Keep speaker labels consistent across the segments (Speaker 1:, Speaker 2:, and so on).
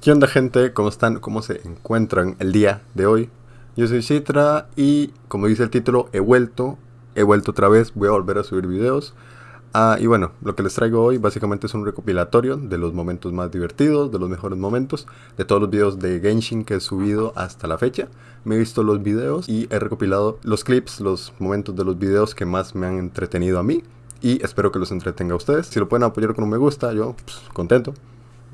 Speaker 1: ¿Qué onda gente? ¿Cómo están? ¿Cómo se encuentran el día de hoy? Yo soy Citra y como dice el título, he vuelto, he vuelto otra vez, voy a volver a subir videos. Ah, y bueno, lo que les traigo hoy básicamente es un recopilatorio de los momentos más divertidos, de los mejores momentos, de todos los videos de Genshin que he subido hasta la fecha. Me he visto los videos y he recopilado los clips, los momentos de los videos que más me han entretenido a mí. Y espero que los entretenga a ustedes. Si lo pueden apoyar con un me gusta, yo pues, contento,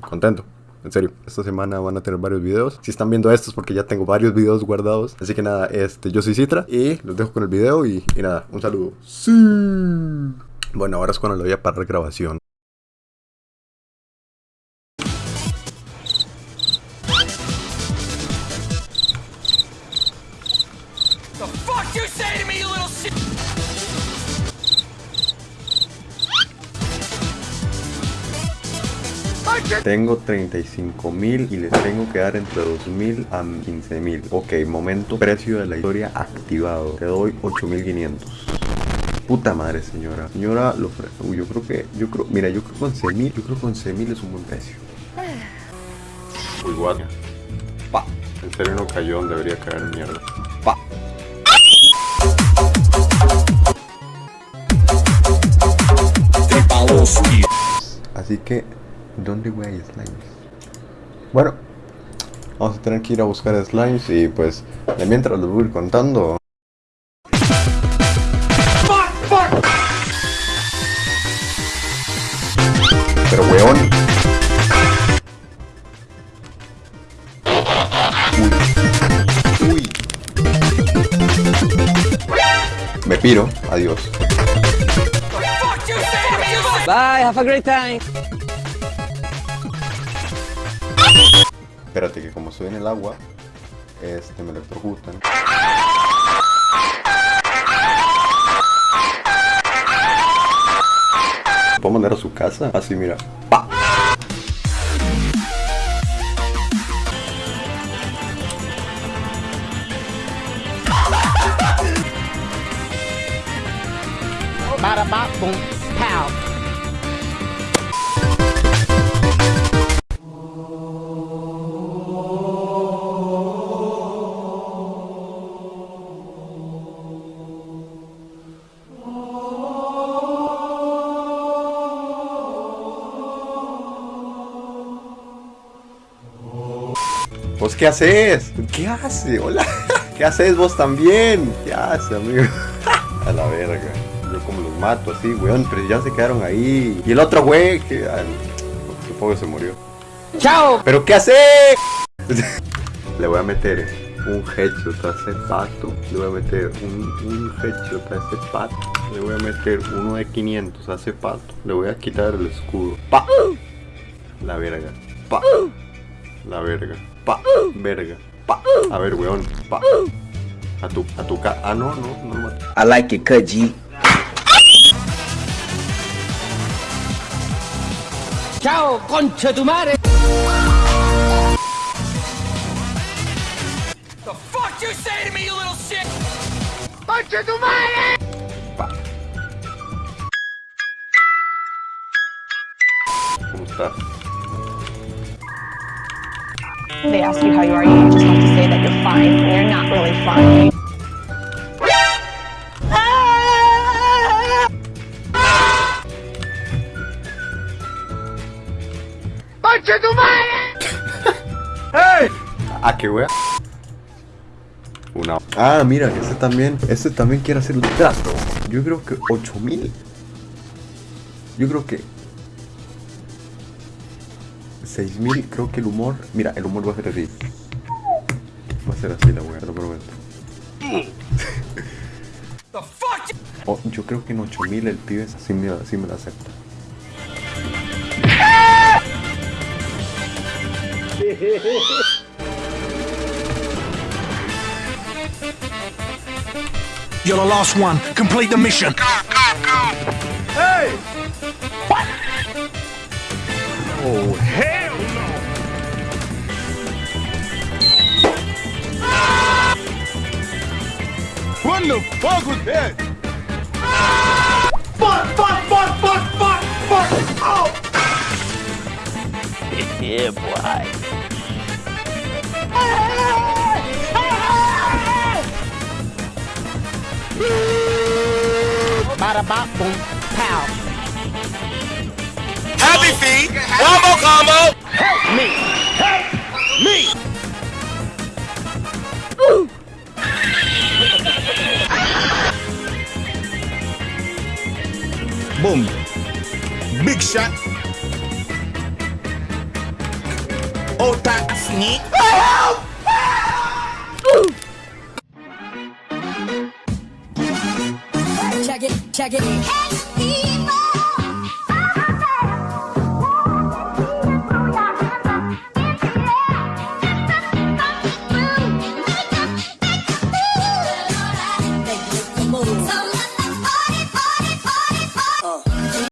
Speaker 1: contento. En serio, esta semana van a tener varios videos. Si están viendo estos porque ya tengo varios videos guardados. Así que nada, este, yo soy Citra y los dejo con el video y, nada, un saludo. Sí. Bueno, ahora es cuando le voy a parar grabación. Tengo 35 mil y les tengo que dar entre 2 mil a 15 mil. Ok, momento precio de la historia activado. Te doy 8500. Puta madre, señora. Señora, lo Uy, yo creo que. Yo creo. Mira, yo creo que 11 mil. Yo creo que 11 mil es un buen precio. Uy, guardia. Pa. En serio no cayó donde debería caer mierda. Pa. Así que, ¿dónde güey hay slimes? Bueno, vamos a tener que ir a buscar slimes y pues mientras los voy a ir contando. Pero weón. Uy. Uy. Me piro, adiós.
Speaker 2: Bye, have a great time.
Speaker 1: Espérate que como estoy en el agua, este me electrocutan. ¿Puedo mandar a su casa? Así, mira. ¡Pa!
Speaker 2: Bada boom pow.
Speaker 1: ¿Vos qué haces? ¿Qué hace? Hola. ¿Qué haces vos también? ¿Qué hace, amigo? A la verga. Yo como los mato así, weón, pero ya se quedaron ahí. Y el otro güey, que ah, supongo que se murió.
Speaker 2: Chao.
Speaker 1: ¿Pero qué hace? Le voy a meter un headshot a ese pato. Le voy a meter un, un headshot a ese pato. Le voy a meter uno de 500 a ese pato. Le voy a quitar el escudo. Pa. La verga. Pa. La verga. Pa. Verga. Pa. A ver, weón. Pa. A tu, a tu ca... Ah, no, no, no lo maté.
Speaker 2: I like it, cut G. Chao, concha tu madre.
Speaker 3: The fuck you say to me, you little shit?
Speaker 1: Pa. ¿Cómo estás?
Speaker 4: They ask you how you are, you just have to say that you're fine when you're not really fine.
Speaker 1: ¿A qué wea? Una. Ah, mira, este también. Este también quiere hacer un trato. Yo creo que 8000. Yo creo que. 6000. Creo que el humor. Mira, el humor va a ser así. Va a ser así la wea, te lo prometo.
Speaker 3: The fuck you...
Speaker 1: Oh, yo creo que en 8000 el pibe sí me, sí me la acepta.
Speaker 5: You're the last one. Complete the mission.
Speaker 1: Oh,
Speaker 5: Hell no. What the fuck was that? Fuck, fuck, fuck, fuck, fuck, fuck. Oh.
Speaker 2: Yeah, boy. Bada bop boom pow.
Speaker 3: Happy feet. One more combo.
Speaker 5: Boom. Big shot. Ota sneak.
Speaker 6: Check it, check it.